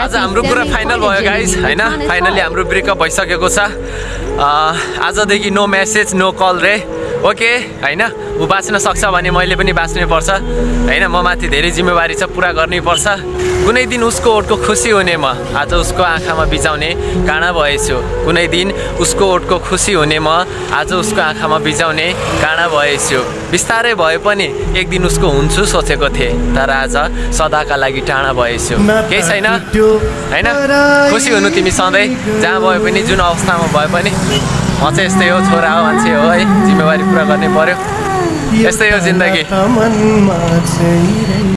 आज हाम्रो कुरा फाइनल भयो गाइज होइन? फाइनली हाम्रो ब्रेकअप भइसकेको छ। आजदेखि नो मेसेज नो कल रे। ओके होइन? ऊ बाँच्न सक्छ भने मैले पनि बाँच्नै पर्छ। होइन म माथि धेरै जिम्मेवारी छ पुरा गर्नै पर्छ। कुनै दिन उसको ओठको खुसी हुने म। आज उसको आँखामा बिजाउने काँडा भएछु। कुनै दिन उसको ओठको खुसी हुने म। आज उसको आँखामा बिजाउने काँडा भएछु। बिस्तारै भए पनि एक दिन उसको हुन्छु सोचेको थिएँ। तर आज सदाका लागि टाढा भएछु। केही छैन? होइन? खुसी हुनु तिमी सधैँ। जहाँ भए पनि जुन अवस्थामा भए पनि। म चाहिँ यस्तै हो छोरा हो मान्छे हो है। जिम्मेवारी पुरा गर्नै पर्यो। यस्तै हो जिन्दगी।